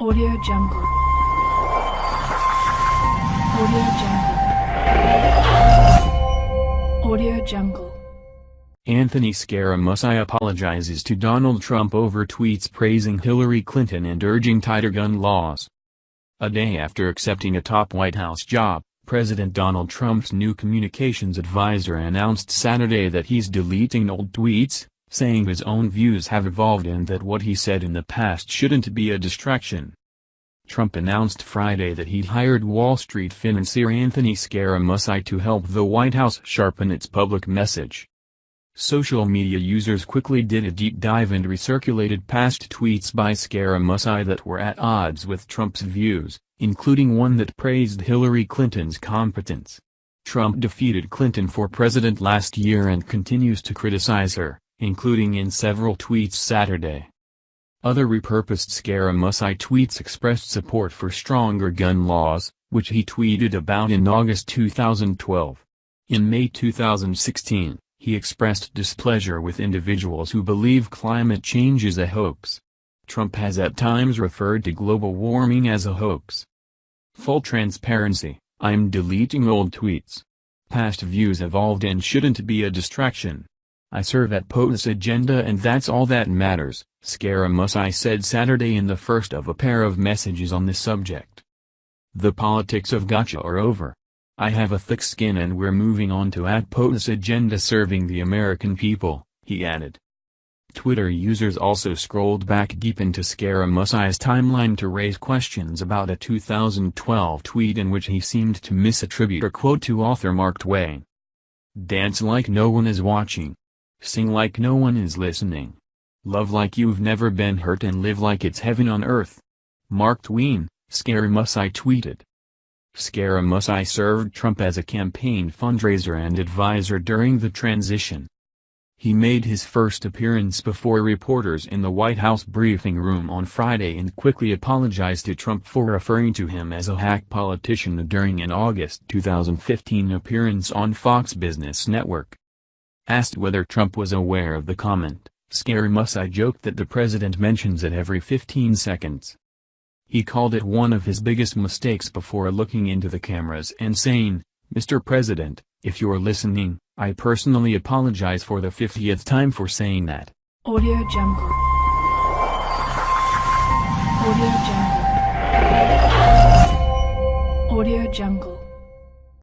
Audio Jungle. Audio Jungle. Audio Jungle. Anthony Scaramucci apologizes to Donald Trump over tweets praising Hillary Clinton and urging tighter gun laws. A day after accepting a top White House job, President Donald Trump's new communications advisor announced Saturday that he's deleting old tweets, saying his own views have evolved and that what he said in the past shouldn't be a distraction. Trump announced Friday that he'd hired Wall Street financier Anthony Scaramucci to help the White House sharpen its public message. Social media users quickly did a deep dive and recirculated past tweets by Scaramucci that were at odds with Trump's views, including one that praised Hillary Clinton's competence. Trump defeated Clinton for president last year and continues to criticize her, including in several tweets Saturday. Other repurposed Scaramucci tweets expressed support for stronger gun laws, which he tweeted about in August 2012. In May 2016, he expressed displeasure with individuals who believe climate change is a hoax. Trump has at times referred to global warming as a hoax. Full transparency, I'm deleting old tweets. Past views evolved and shouldn't be a distraction. I serve at POTUS agenda and that's all that matters, Scaramucci said Saturday in the first of a pair of messages on the subject. The politics of gotcha are over. I have a thick skin and we're moving on to at POTUS agenda serving the American people, he added. Twitter users also scrolled back deep into Scaramucci's timeline to raise questions about a 2012 tweet in which he seemed to misattribute a quote to author Mark Twain. Dance like no one is watching. Sing like no one is listening. Love like you've never been hurt and live like it's heaven on earth. Mark Twain, Scaramucci tweeted. Scaramucci served Trump as a campaign fundraiser and advisor during the transition. He made his first appearance before reporters in the White House briefing room on Friday and quickly apologized to Trump for referring to him as a hack politician during an August 2015 appearance on Fox Business Network. Asked whether Trump was aware of the comment, Scaramucci joked that the president mentions it every 15 seconds. He called it one of his biggest mistakes before looking into the cameras and saying, Mr. President, if you're listening, I personally apologize for the 50th time for saying that. Audio Jungle. Audio Jungle. Audio Jungle.